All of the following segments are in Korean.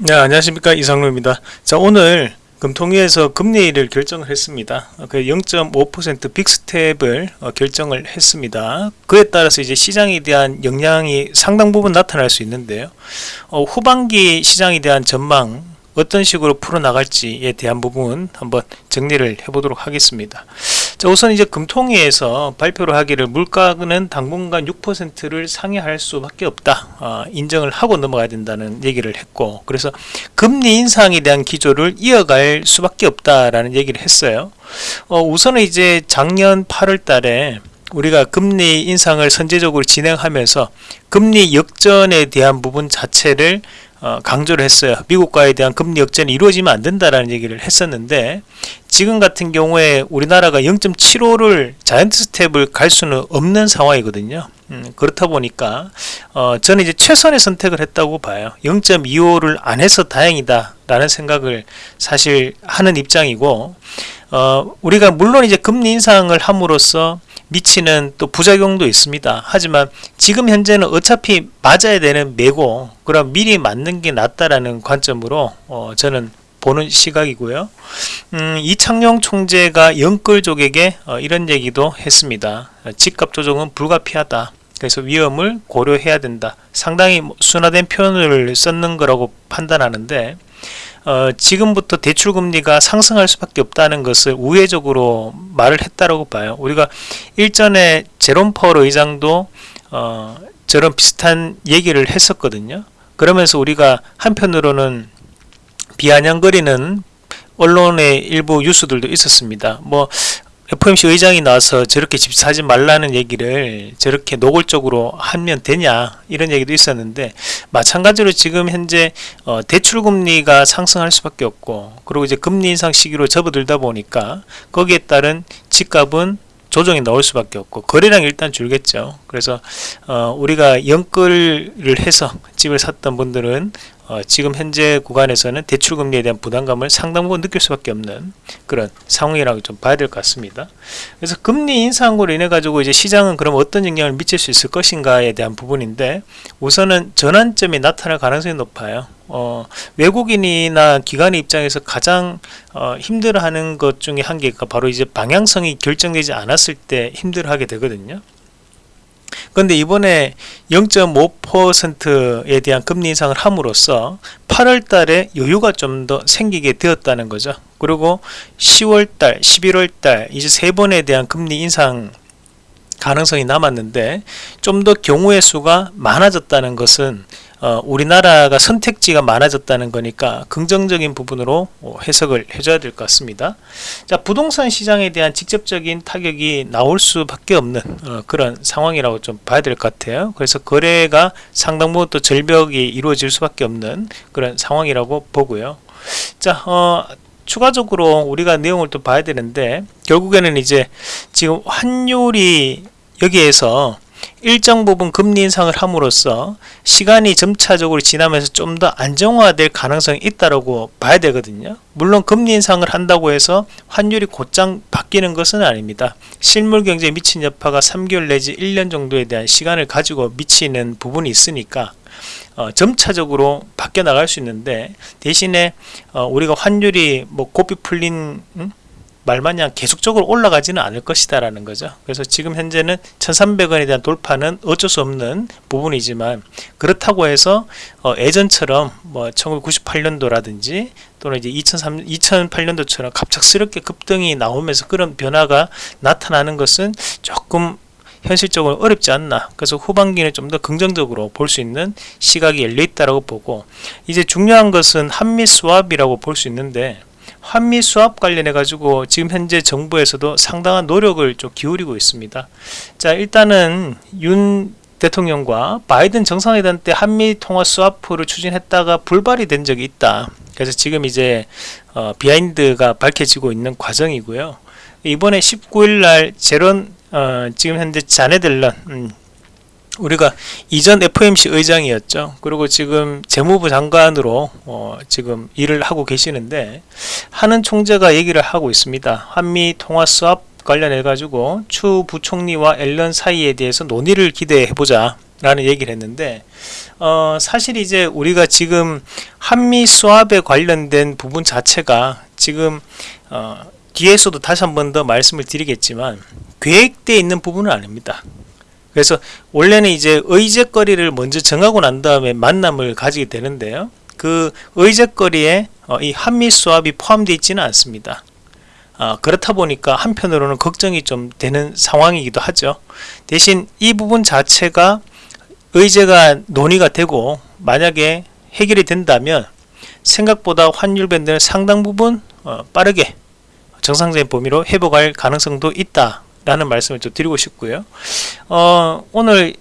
네, 안녕하십니까 이상로입니다. 자 오늘 금통위에서 금리를 결정을 했습니다. 그 0.5% 빅스텝을 어, 결정을 했습니다. 그에 따라서 이제 시장에 대한 영향이 상당 부분 나타날 수 있는데요. 어, 후반기 시장에 대한 전망 어떤 식으로 풀어나갈지에 대한 부분 한번 정리를 해보도록 하겠습니다. 자, 우선 이제 금통위에서 발표를 하기를 물가는 당분간 6%를 상회할 수밖에 없다. 어, 인정을 하고 넘어가야 된다는 얘기를 했고 그래서 금리 인상에 대한 기조를 이어갈 수밖에 없다라는 얘기를 했어요. 어, 우선은 이제 작년 8월 달에 우리가 금리 인상을 선제적으로 진행하면서 금리 역전에 대한 부분 자체를 어, 강조를 했어요. 미국과에 대한 금리 역전이 이루어지면 안 된다라는 얘기를 했었는데 지금 같은 경우에 우리나라가 0.75를 자이언트 스텝을 갈 수는 없는 상황이거든요. 음, 그렇다 보니까 어, 저는 이제 최선의 선택을 했다고 봐요. 0.25를 안 해서 다행이다 라는 생각을 사실 하는 입장이고 어, 우리가 물론 이제 금리 인상을 함으로써 미치는 또 부작용도 있습니다. 하지만 지금 현재는 어차피 맞아야 되는 매고 그럼 미리 맞는 게 낫다라는 관점으로 어, 저는 보는 시각이고요. 음, 이창용 총재가 영끌족에게 어, 이런 얘기도 했습니다. 집값 조정은 불가피하다. 그래서 위험을 고려해야 된다. 상당히 뭐 순화된 표현을 썼는 거라고 판단하는데 어, 지금부터 대출 금리가 상승할 수밖에 없다는 것을 우회적으로 말을 했다라고 봐요. 우리가 일전에 제롬 퍼럴 의장도 어, 저런 비슷한 얘기를 했었거든요. 그러면서 우리가 한편으로는 비아냥거리는 언론의 일부 뉴스들도 있었습니다. 뭐 FOMC 의장이 나와서 저렇게 집 사지 말라는 얘기를 저렇게 노골적으로 하면 되냐 이런 얘기도 있었는데 마찬가지로 지금 현재 어, 대출금리가 상승할 수밖에 없고 그리고 이제 금리 인상 시기로 접어들다 보니까 거기에 따른 집값은 조정이 나올 수밖에 없고 거래량 일단 줄겠죠. 그래서 어, 우리가 연끌을 해서 집을 샀던 분들은 어, 지금 현재 구간에서는 대출금리에 대한 부담감을 상당 부분 느낄 수밖에 없는 그런 상황이라고 좀 봐야 될 것 같습니다. 그래서 금리 인상으로 인해 가지고 이제 시장은 그럼 어떤 영향을 미칠 수 있을 것인가에 대한 부분인데 우선은 전환점이 나타날 가능성이 높아요. 어, 외국인이나 기관의 입장에서 가장 어, 힘들어하는 것 중에 한 개가 바로 이제 방향성이 결정되지 않았을 때 힘들어하게 되거든요. 그런데 이번에 0.5%에 대한 금리 인상을 함으로써 8월 달에 여유가 좀 더 생기게 되었다는 거죠. 그리고 10월 달, 11월 달 이제 세 번에 대한 금리 인상 가능성이 남았는데 좀 더 경우의 수가 많아졌다는 것은 어, 우리나라가 선택지가 많아졌다는 거니까 긍정적인 부분으로 어, 해석을 해줘야 될 것 같습니다. 자 부동산 시장에 대한 직접적인 타격이 나올 수밖에 없는 어, 그런 상황이라고 좀 봐야 될 것 같아요. 그래서 거래가 상당 부분 또 절벽이 이루어질 수밖에 없는 그런 상황이라고 보고요. 자 어, 추가적으로 우리가 내용을 또 봐야 되는데 결국에는 이제 지금 환율이 여기에서 일정 부분 금리 인상을 함으로써 시간이 점차적으로 지나면서 좀 더 안정화될 가능성이 있다고 봐야 되거든요. 물론 금리 인상을 한다고 해서 환율이 곧장 바뀌는 것은 아닙니다. 실물 경제에 미친 여파가 3개월 내지 1년 정도에 대한 시간을 가지고 미치는 부분이 있으니까 어, 점차적으로 바뀌어 나갈 수 있는데 대신에 어, 우리가 환율이 뭐 고삐 풀린 음? 말마냥 계속적으로 올라가지는 않을 것이다 라는 거죠 그래서 지금 현재는 1300원에 대한 돌파는 어쩔 수 없는 부분이지만 그렇다고 해서 어, 예전처럼 뭐 1998년도라든지 또는 이제 2003, 2008년도처럼 갑작스럽게 급등이 나오면서 그런 변화가 나타나는 것은 조금 현실적으로 어렵지 않나. 그래서 후반기는 좀 더 긍정적으로 볼 수 있는 시각이 열려 있다고 보고 이제 중요한 것은 한미 수합이라고 볼 수 있는데 한미 수합 관련해 가지고 지금 현재 정부에서도 상당한 노력을 좀 기울이고 있습니다. 자 일단은 윤 대통령과 바이든 정상회담 때 한미 통화 수합을 추진했다가 불발이 된 적이 있다. 그래서 지금 이제 어, 비하인드가 밝혀지고 있는 과정이고요. 이번에 19일 날 제론 어, 지금 현재 자네들런 음, 우리가 이전 FOMC 의장이었죠. 그리고 지금 재무부 장관으로 어, 지금 일을 하고 계시는데 하는 총재가 얘기를 하고 있습니다. 한미 통화 수합 관련해 가지고 추 부총리와 앨런 사이에 대해서 논의를 기대해 보자 라는 얘기를 했는데 어, 사실 이제 우리가 지금 한미 수합에 관련된 부분 자체가 지금 어, 뒤에서도 다시 한 번 더 말씀을 드리겠지만 계획되어 있는 부분은 아닙니다. 그래서 원래는 이제 의제거리를 먼저 정하고 난 다음에 만남을 가지게 되는데요. 그 의제거리에 어, 이 한미 수합이 포함되어 있지는 않습니다. 어, 그렇다 보니까 한편으로는 걱정이 좀 되는 상황이기도 하죠. 대신 이 부분 자체가 의제가 논의가 되고 만약에 해결이 된다면 생각보다 환율 밴드는 상당 부분 어, 빠르게 정상적인 범위로 회복할 가능성도 있다 라는 말씀을 좀 드리고 싶고요. 어, 오늘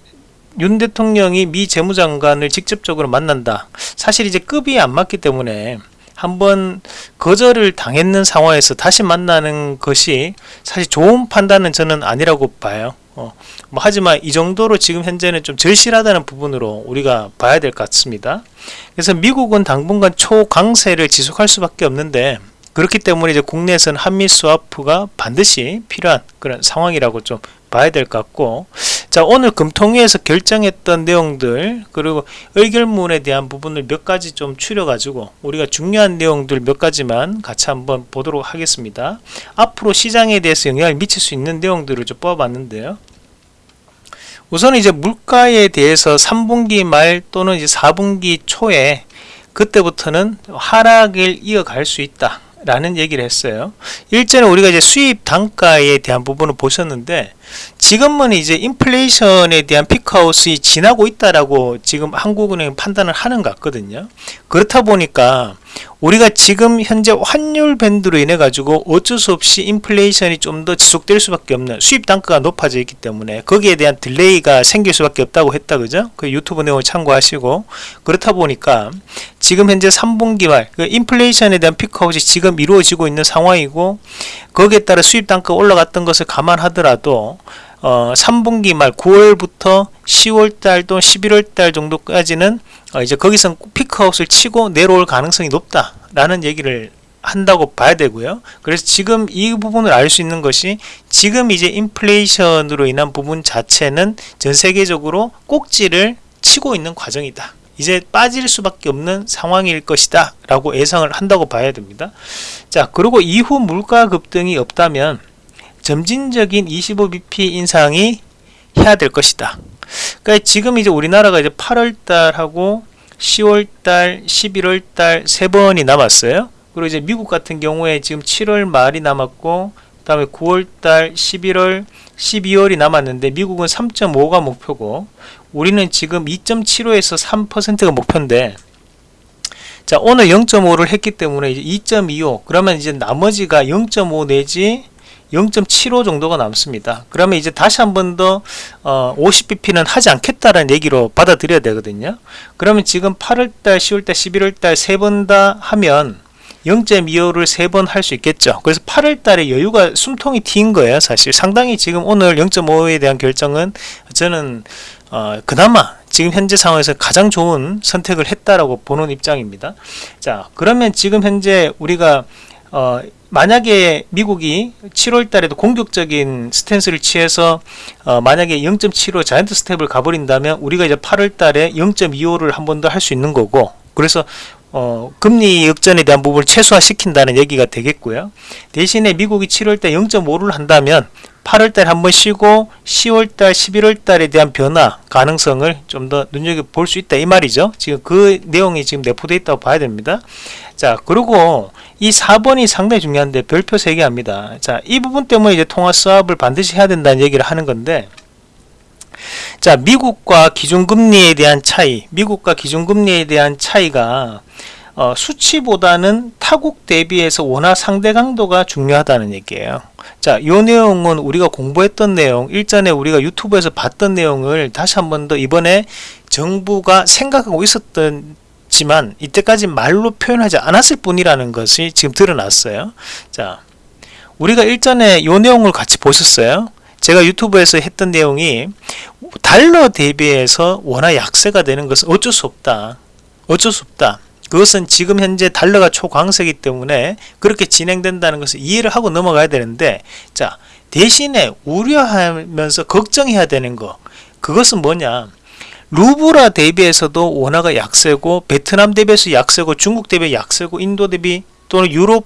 윤 대통령이 미 재무장관을 직접적으로 만난다. 사실 이제 급이 안 맞기 때문에 한번 거절을 당했는 상황에서 다시 만나는 것이 사실 좋은 판단은 저는 아니라고 봐요. 어, 뭐 하지만 이 정도로 지금 현재는 좀 절실하다는 부분으로 우리가 봐야 될 것 같습니다. 그래서 미국은 당분간 초강세를 지속할 수밖에 없는데 그렇기 때문에 이제 국내에서는 한미 스와프가 반드시 필요한 그런 상황이라고 좀 봐야 될 것 같고 자 오늘 금통위에서 결정했던 내용들 그리고 의결문에 대한 부분을 몇 가지 좀 추려 가지고 우리가 중요한 내용들 몇 가지만 같이 한번 보도록 하겠습니다. 앞으로 시장에 대해서 영향을 미칠 수 있는 내용들을 좀 뽑아봤는데요. 우선 이제 물가에 대해서 3분기 말 또는 이제 4분기 초에 그때부터는 하락을 이어갈 수 있다 라는 얘기를 했어요. 일전에 우리가 이제 수입 단가에 대한 부분을 보셨는데 지금은 이제 인플레이션에 대한 peak out이 지나고 있다라고 지금 한국은행 판단을 하는 것 같거든요. 그렇다 보니까 우리가 지금 현재 환율 밴드로 인해 가지고 어쩔 수 없이 인플레이션이 좀 더 지속될 수밖에 없는 수입 단가가 높아져 있기 때문에 거기에 대한 delay가 생길 수밖에 없다고 했다 그죠? 그 유튜브 내용을 참고하시고. 그렇다 보니까 지금 현재 3분기 말 그 인플레이션에 대한 피크아웃이 지금 이루어지고 있는 상황이고 거기에 따라 수입 단가가 올라갔던 것을 감안하더라도 어, 3분기 말 9월부터 10월달 또는 11월달 정도까지는 어, 이제 거기서 피크아웃을 치고 내려올 가능성이 높다라는 얘기를 한다고 봐야 되고요. 그래서 지금 이 부분을 알 수 있는 것이 지금 이제 인플레이션으로 인한 부분 자체는 전 세계적으로 꼭지를 치고 있는 과정이다. 이제 빠질 수밖에 없는 상황일 것이다 라고 예상을 한다고 봐야 됩니다 자 그리고 이후 물가 급등이 없다면 점진적인 25bp 인상이 해야 될 것이다. 그러니까 지금 이제 우리나라가 이제 8월달하고 10월달, 11월달 세 번이 남았어요. 그리고 이제 미국 같은 경우에 지금 7월 말이 남았고, 그 다음에 9월달, 11월, 12월이 남았는데 미국은 3.5가 목표고, 우리는 지금 2.75에서 3%가 목표인데, 자 오늘 0.5를 했기 때문에 이제 2.25 그러면 이제 나머지가 0.5 내지 0.75 정도가 남습니다. 그러면 이제 다시 한 번더 어, 50bp는 하지 않겠다라는 얘기로 받아들여야 되거든요. 그러면 지금 8월달, 10월달, 11월달 세 번 다 하면 0.25를 세 번 할 수 있겠죠. 그래서 8월달에 여유가 숨통이 튄 거예요. 사실 상당히 지금 오늘 0.5에 대한 결정은 저는 어, 그나마 지금 현재 상황에서 가장 좋은 선택을 했다라고 보는 입장입니다. 자, 그러면 지금 현재 우리가 어, 만약에 미국이 7월 달에도 공격적인 스탠스를 취해서 어, 만약에 0.75 자이언트 스텝을 가버린다면 우리가 이제 8월 달에 0.25를 한 번 더 할 수 있는 거고 그래서 어, 금리 역전에 대한 부분을 최소화시킨다는 얘기가 되겠고요. 대신에 미국이 7월 달 0.5를 한다면 8월 달에 한번 쉬고 10월 달, 11월 달에 대한 변화 가능성을 좀 더 눈여겨 볼 수 있다 이 말이죠. 지금 그 내용이 지금 내포되어 있다고 봐야 됩니다. 자, 그리고 이 4번이 상당히 중요한데 별표 3개 합니다. 자, 이 부분 때문에 이제 통화 수합을 반드시 해야 된다는 얘기를 하는 건데 자, 미국과 기준금리에 대한 차이, 미국과 기준금리에 대한 차이가 어, 수치보다는 타국 대비해서 원화 상대 강도가 중요하다는 얘기예요. 자, 이 내용은 우리가 공부했던 내용, 일전에 우리가 유튜브에서 봤던 내용을 다시 한 번 더 이번에 정부가 생각하고 있었던 지만 이때까지 말로 표현하지 않았을 뿐이라는 것이 지금 드러났어요. 자, 우리가 일전에 이 내용을 같이 보셨어요. 제가 유튜브에서 했던 내용이 달러 대비해서 원화 약세가 되는 것은 어쩔 수 없다. 어쩔 수 없다. 그것은 지금 현재 달러가 초강세이기 때문에 그렇게 진행된다는 것을 이해를 하고 넘어가야 되는데 자 대신에 우려하면서 걱정해야 되는 거 그것은 뭐냐 루브라 대비해서도 원화가 약세고 베트남 대비해서 약세고 중국 대비 약세고 인도 대비 또는 유럽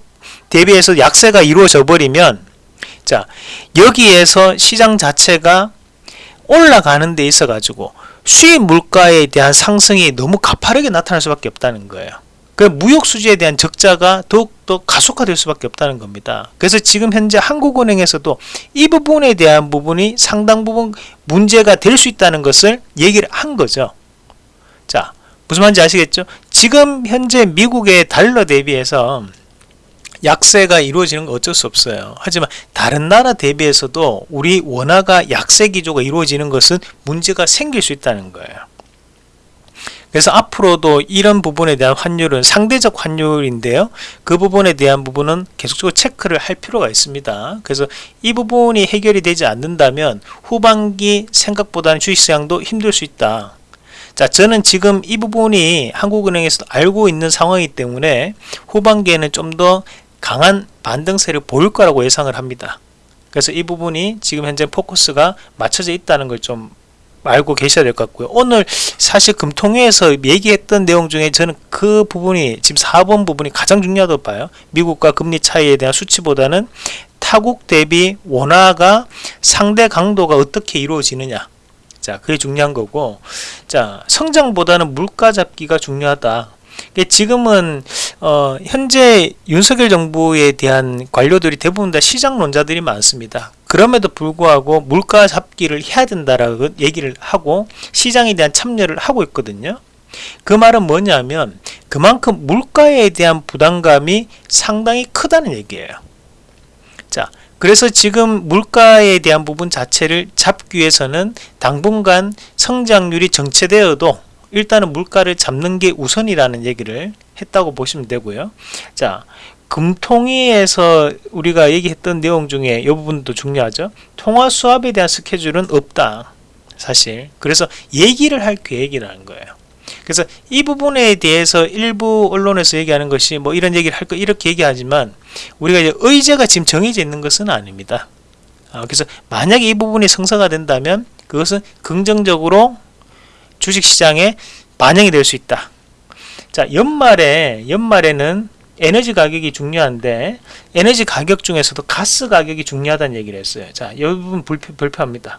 대비해서 약세가 이루어져 버리면 자 여기에서 시장 자체가 올라가는 데 있어 가지고 수입 물가에 대한 상승이 너무 가파르게 나타날 수밖에 없다는 거예요. 그 무역 수지에 대한 적자가 더욱더 가속화될 수밖에 없다는 겁니다. 그래서 지금 현재 한국은행에서도 이 부분에 대한 부분이 상당 부분 문제가 될 수 있다는 것을 얘기를 한 거죠. 자, 무슨 말인지 아시겠죠? 지금 현재 미국의 달러 대비해서 약세가 이루어지는 건 어쩔 수 없어요. 하지만 다른 나라 대비해서도 우리 원화가 약세 기조가 이루어지는 것은 문제가 생길 수 있다는 거예요. 그래서 앞으로도 이런 부분에 대한 환율은 상대적 환율인데요. 그 부분에 대한 부분은 계속적으로 체크를 할 필요가 있습니다. 그래서 이 부분이 해결이 되지 않는다면 후반기 생각보다는 주식시장도 힘들 수 있다. 자, 저는 지금 이 부분이 한국은행에서 알고 있는 상황이기 때문에 후반기에는 좀 더 강한 반등세를 보일 거라고 예상을 합니다. 그래서 이 부분이 지금 현재 포커스가 맞춰져 있다는 걸좀 알고 계셔야 될 것 같고요. 오늘 사실 금통위에서 얘기했던 내용 중에 저는 그 부분이 지금 4번 부분이 가장 중요하다고 봐요. 미국과 금리 차이에 대한 수치보다는 타국 대비 원화가 상대 강도가 어떻게 이루어지느냐. 자, 그게 중요한 거고. 자, 성장보다는 물가 잡기가 중요하다. 지금은 어, 현재 윤석열 정부에 대한 관료들이 대부분 다 시장론자들이 많습니다. 그럼에도 불구하고 물가 잡기를 해야 된다라고 얘기를 하고 시장에 대한 참여를 하고 있거든요. 그 말은 뭐냐면 그만큼 물가에 대한 부담감이 상당히 크다는 얘기예요. 자, 그래서 지금 물가에 대한 부분 자체를 잡기 위해서는 당분간 성장률이 정체되어도 일단은 물가를 잡는 게 우선이라는 얘기를 했다고 보시면 되고요. 자, 금통위에서 우리가 얘기했던 내용 중에 이 부분도 중요하죠. 통화 수합에 대한 스케줄은 없다. 사실. 그래서 얘기를 할 계획이라는 거예요. 그래서 이 부분에 대해서 일부 언론에서 얘기하는 것이 뭐 이런 얘기를 할 거 이렇게 얘기하지만 우리가 이제 의제가 지금 정해져 있는 것은 아닙니다. 아, 그래서 만약에 이 부분이 성사가 된다면 그것은 긍정적으로 주식시장에 반영이 될 수 있다. 자, 연말에, 연말에는 에너지 가격이 중요한데, 에너지 가격 중에서도 가스 가격이 중요하다는 얘기를 했어요. 자, 이 부분 불표, 불표합니다.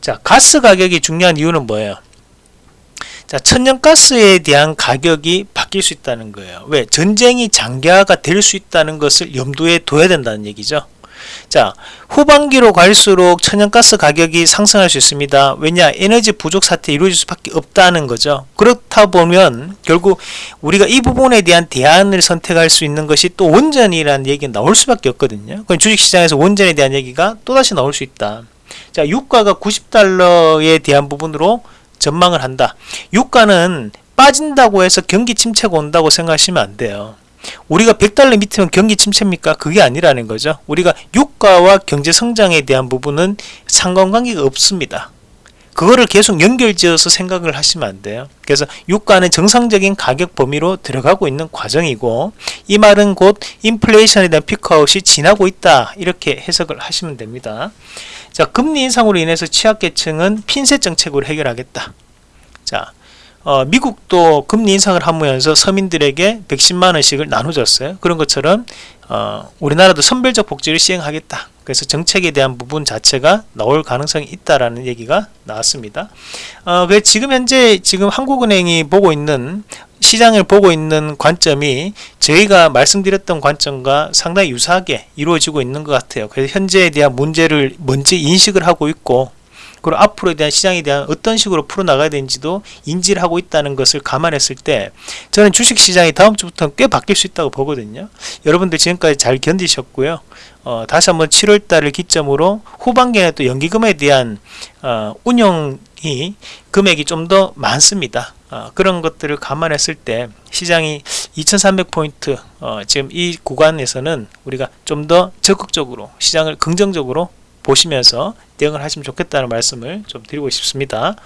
자, 가스 가격이 중요한 이유는 뭐예요? 자, 천연가스에 대한 가격이 바뀔 수 있다는 거예요. 왜? 전쟁이 장기화가 될 수 있다는 것을 염두에 둬야 된다는 얘기죠. 자 후반기로 갈수록 천연가스 가격이 상승할 수 있습니다. 왜냐 에너지 부족 사태 이루어질 수밖에 없다는 거죠. 그렇다 보면 결국 우리가 이 부분에 대한 대안을 선택할 수 있는 것이 또 원전이라는 얘기가 나올 수밖에 없거든요. 주식시장에서 원전에 대한 얘기가 또다시 나올 수 있다. 자 유가가 90달러에 대한 부분으로 전망을 한다. 유가는 빠진다고 해서 경기 침체가 온다고 생각하시면 안 돼요 우리가 100달러 밑이면 경기 침체입니까? 그게 아니라는 거죠. 우리가 유가와 경제 성장에 대한 부분은 상관관계가 없습니다. 그거를 계속 연결지어서 생각을 하시면 안 돼요. 그래서 유가는 정상적인 가격 범위로 들어가고 있는 과정이고 이 말은 곧 인플레이션에 대한 피크아웃이 지나고 있다 이렇게 해석을 하시면 됩니다. 자 금리 인상으로 인해서 취약계층은 핀셋 정책으로 해결하겠다. 자 어, 미국도 금리 인상을 하면서 서민들에게 110만원씩을 나눠줬어요. 그런 것처럼 어, 우리나라도 선별적 복지를 시행하겠다. 그래서 정책에 대한 부분 자체가 나올 가능성이 있다라는 얘기가 나왔습니다. 어, 그 지금 현재 지금 한국은행이 보고 있는 시장을 보고 있는 관점이 저희가 말씀드렸던 관점과 상당히 유사하게 이루어지고 있는 것 같아요. 그래서 현재에 대한 문제를 먼저 인식을 하고 있고 그리고 앞으로에 대한 시장에 대한 어떤 식으로 풀어나가야 되는지도 인지를 하고 있다는 것을 감안했을 때 저는 주식시장이 다음 주부터는 꽤 바뀔 수 있다고 보거든요. 여러분들 지금까지 잘 견디셨고요. 어, 다시 한번 7월달을 기점으로 후반기에 또 연기금에 대한 어, 운영이 금액이 좀 더 많습니다. 어, 그런 것들을 감안했을 때 시장이 2300포인트 어, 지금 이 구간에서는 우리가 좀 더 적극적으로 시장을 긍정적으로 보시면서 대응을 하시면 좋겠다는 말씀을 좀 드리고 싶습니다.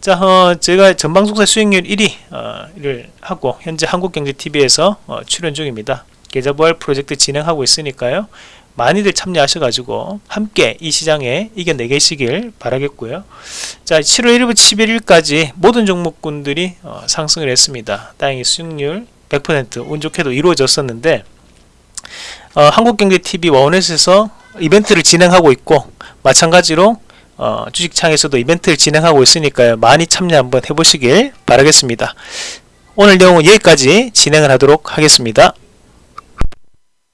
자, 어, 제가 전방송사 수익률 1위를 하고 현재 한국경제TV에서 어, 출연 중입니다. 계좌부활 프로젝트 진행하고 있으니까요. 많이들 참여하셔가지고 함께 이 시장에 이겨내계시길 바라겠고요. 자, 7월 1일부터 11일까지 모든 종목군들이 어, 상승을 했습니다. 다행히 수익률 100%운 좋게도 이루어졌었는데 어, 한국경제TV 원넷에서 이벤트를 진행하고 있고 마찬가지로 어, 주식창에서도 이벤트를 진행하고 있으니까요. 많이 참여 한번 해보시길 바라겠습니다. 오늘 내용은 여기까지 진행을 하도록 하겠습니다.